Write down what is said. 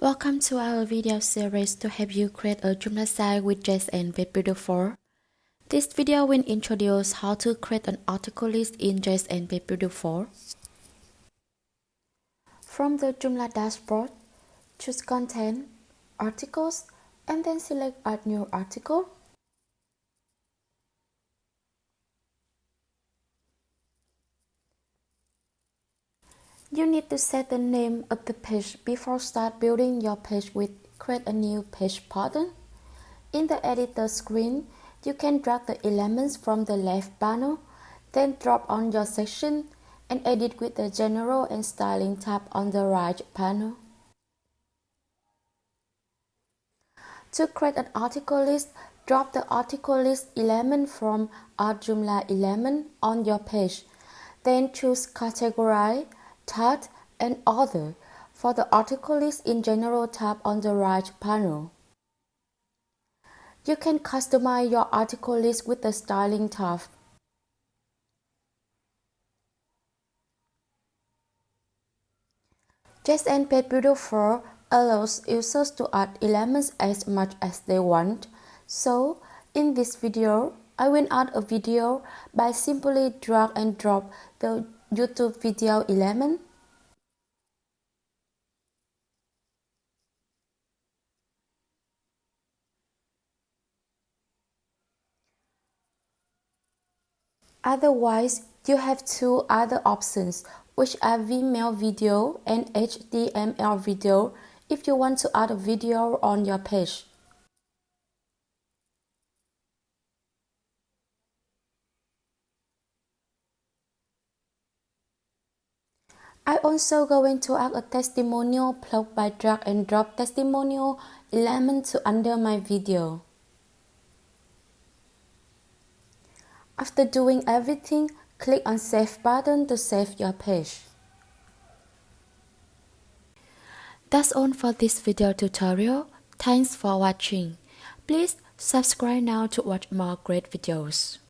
Welcome to our video series to help you create a Joomla site with JSON Web Builder 4. This video will introduce how to create an article list in JSON Web Builder 4. From the Joomla dashboard, choose Content, Articles, and then select Add New Article. You need to set the name of the page before start building your page with create a new page button. In the editor screen, you can drag the elements from the left panel, then drop on your section and edit with the general and styling tab on the right panel. To create an article list, drop the article list element from Add Joomla element on your page. Then choose Categorize Tag, and Other for the article list in General tab on the right panel. You can customize your article list with the Styling tab. JSON Builder 4 allows users to add elements as much as they want. So, in this video, I will add a video by simply drag and drop the YouTube video element. Otherwise, you have two other options, which are Vimeo video and HTML video if you want to add a video on your page. I also going to add a testimonial plug by drag and drop testimonial element to under my video. After doing everything, click on Save button to save your page. That's all for this video tutorial. Thanks for watching. Please subscribe now to watch more great videos.